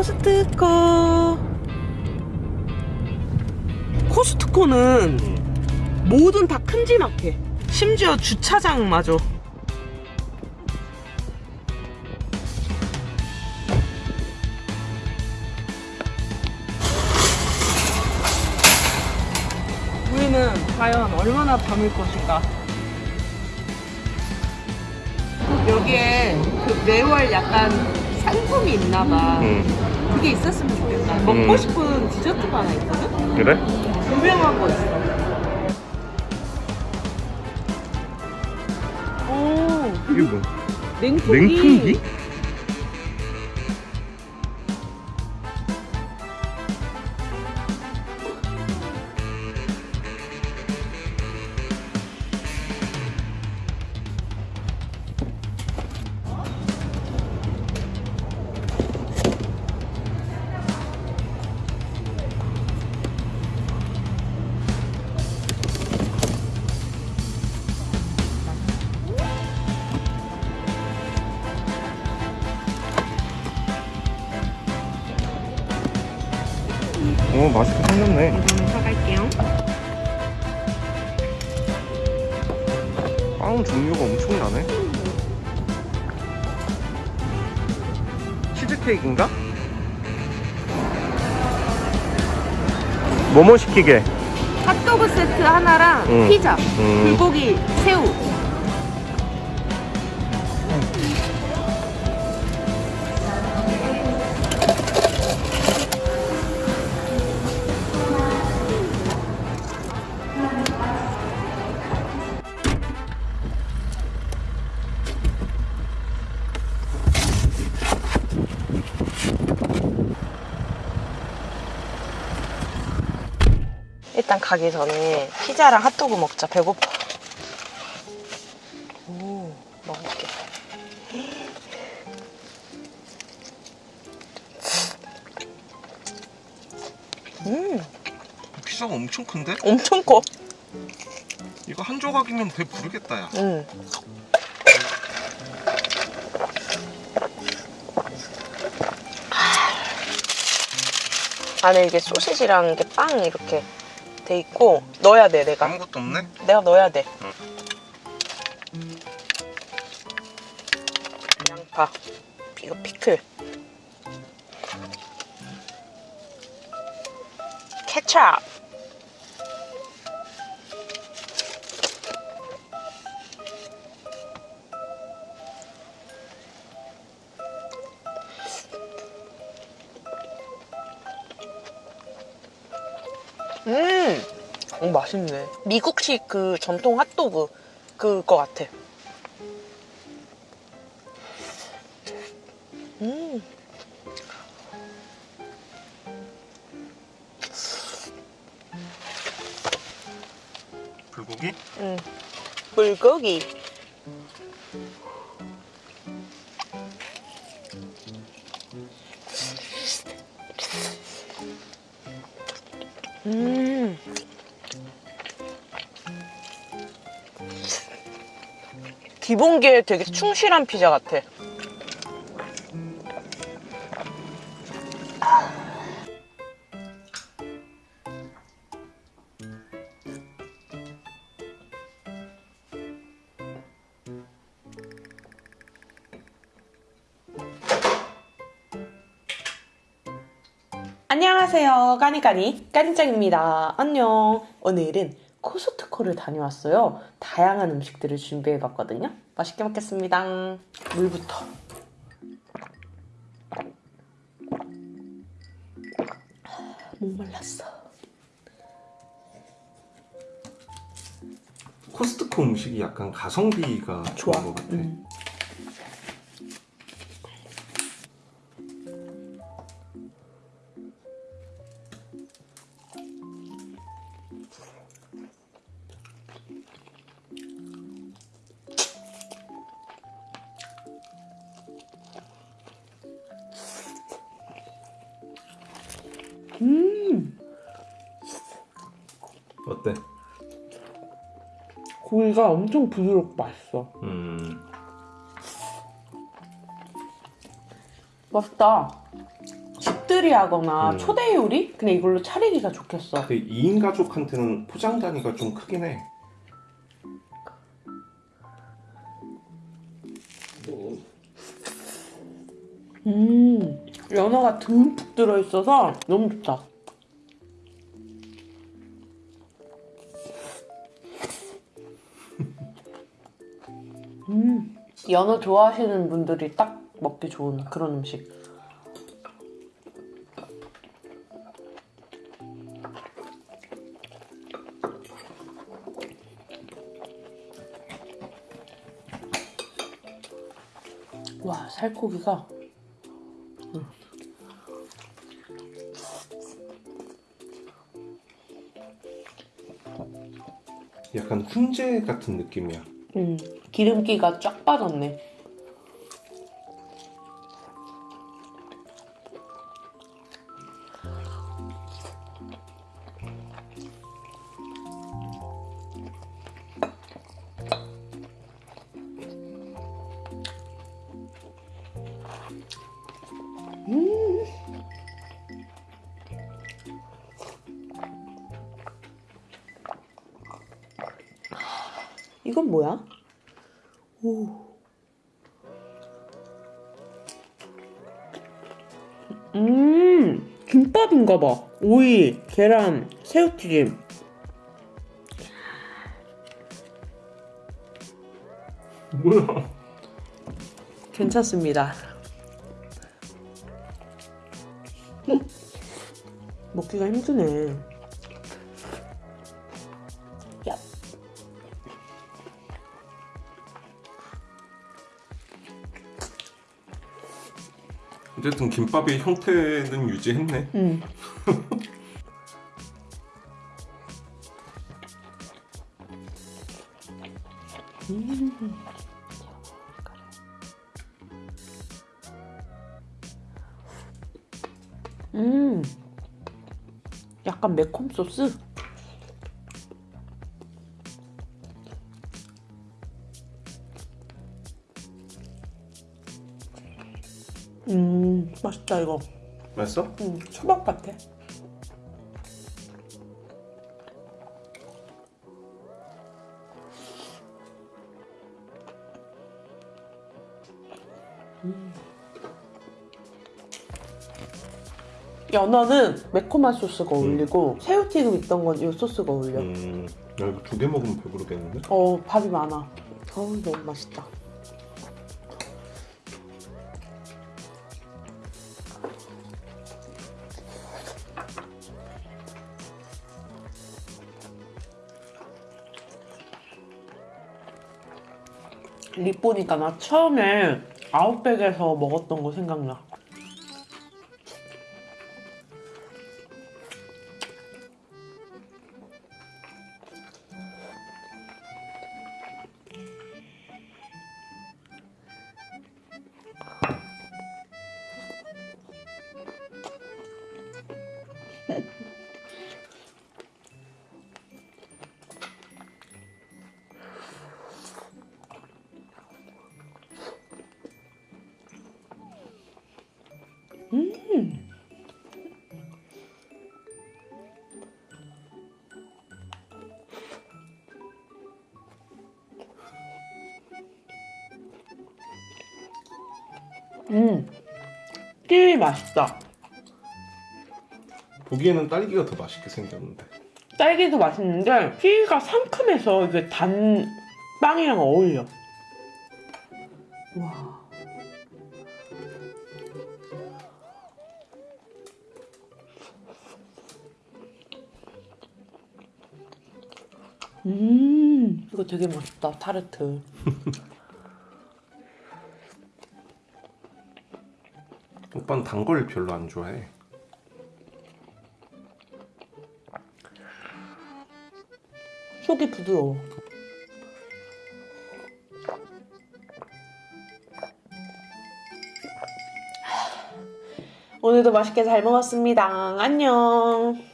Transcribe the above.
코스트코. 코스트코는 음. 뭐든 다 큼지막해. 심지어 주차장마저. 우리는 과연 얼마나 밤일 것인가? 여기에 그 매월 약간 상품이 있나봐. 음. 그게 있었으면 좋겠다 먹고 음. 싶은 디저트가 하나 있거든? 그래? 유명한 거 있어. 오, 이게 뭐? 냉풍기. 냉풍기? 오 맛있게 생겼네 이거는 사갈게요. 빵 종류가 엄청나네 치즈케이크인가? 뭐뭐 시키게? 핫도그 세트 하나랑 음. 피자, 음. 불고기, 새우. 일단 가기 전에 피자랑 핫도그 먹자. 배고파. 오, 먹을게. 음, 피자가 엄청 큰데? 엄청 커. 이거 한 조각이면 배 부르겠다 야 음. 안에 이게 소시지랑 이게 빵 이렇게 돼 있고 넣어야 돼 내가. 아무것도 없네? 내가 넣어야 돼. 양파. 이거 피클. 케찹 음, 오, 맛있네. 미국식 그 전통 핫도그 그거 같아. 음, 불고기? 음, 불고기. 음. 기본기에 되게 충실한 피자 같아. 안녕하세요. 까니까니 까니짱입니다. 안녕. 오늘은 코스트코를 다녀왔어요. 다양한 음식들을 준비해봤거든요. 맛있게 먹겠습니다. 물부터. 목말랐어. 코스트코 음식이 약간 가성비가 좋아. 좋은 것 같아 음. 음, 고기가 엄청 부드럽고 맛있어. 음 맛있다. 집들이 하거나 음. 초대 요리? 그냥 이걸로 차리기가 좋겠어. 근데 2인 가족한테는 포장 단위가 좀 크긴 해. 음, 연어가 듬뿍 들어있어서 너무 좋다. 연어 좋아하시는 분들이 딱 먹기 좋은 그런 음식. 와, 살코기가 약간 훈제 같은 느낌이야. 음, 기름기가 쫙 빠졌네. 이건 뭐야? 오. 음, 김밥인가 봐. 오이, 계란, 새우튀김. 뭐야? 괜찮습니다. 음, 먹기가 힘드네. 어쨌든 김밥의 형태는 유지했네. 음. 음. 약간 매콤 소스? 음, 맛있다, 이거. 맛있어? 음, 초밥 같아. 음. 연어는 매콤한 소스가 어울리고 새우튀김 있던 건 이 소스가 어울려. 음, 야 이거 두 개 먹으면 배부르겠는데? 어 밥이 많아. 어우 너무 맛있다. 립 보니까 나 처음에 아웃백에서 먹었던 거 생각나. 음, 끼 맛있다. 보기에는 딸기가 더 맛있게 생겼는데. 딸기도 맛있는데 키위가 상큼해서 이게 단 빵이랑 어울려. 와. 음, 이거 되게 맛있다. 타르트. 오빠는 단 걸 별로 안 좋아해. 속이 부드러워. 오늘도 맛있게 잘 먹었습니다. 안녕.